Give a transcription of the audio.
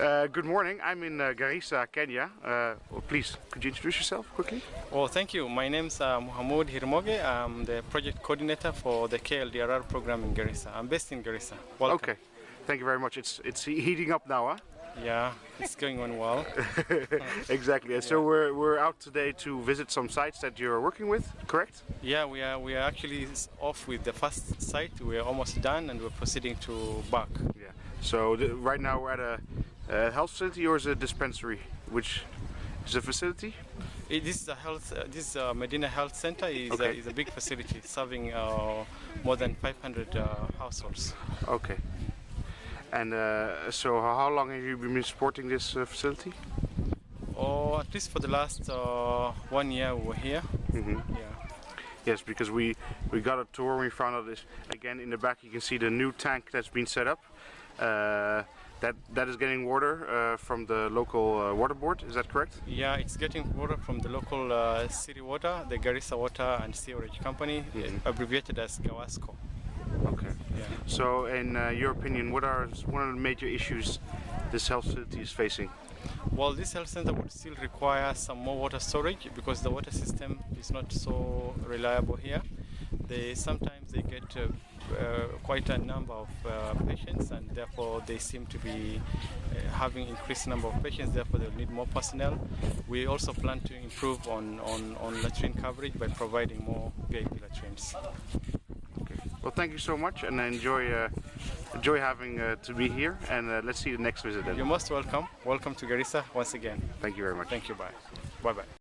Uh, good morning. I'm in uh, Garissa, Kenya. Uh, well, please, could you introduce yourself quickly? Well, thank you. My name is uh, Muhammad Hirmoge. I'm the project coordinator for the KLDRR program in Garissa. I'm based in Garissa. Welcome. Okay. Thank you very much. It's it's heating up now, huh? Yeah, it's going on well. exactly. And so we're we're out today to visit some sites that you're working with, correct? Yeah, we are we are actually off with the first site. We're almost done, and we're proceeding to back. Yeah. So right now we're at a, a health facility or is it a dispensary? Which is a facility? It, this is a health. Uh, this uh, Medina Health Center is, Okay. a, is a big facility serving uh, more than 500 uh, households. Okay. And uh, so how long have you been supporting this uh, facility? Or at least for the last uh, one year we were here. hmm Yeah. Yes, because we we got a tour. We found out this again in the back. You can see the new tank that's been set up. That that is getting water uh, from the local uh, water board. Is that correct? Yeah, it's getting water from the local uh, city water, the Garissa Water and Sewerage Company, Mhm. abbreviated as GAWASCO. Okay. Yeah. So, in uh, your opinion, what are one of the major issues this health facility is facing? Well, this health center would still require some more water storage because the water system is not so reliable here. They sometimes they get uh, quite a number of uh, patients, and therefore they seem to be uh, having increased number of patients. Therefore, they'll need more personnel. We also plan to improve on on, on latrine coverage by providing more VIP latrines. Okay. Well, thank you so much, and enjoy uh, enjoy having uh, to be here. And uh, let's see the next visit. Then. You're most welcome. Welcome to Garissa once again. Thank you very much. Thank you. Bye. Bye bye.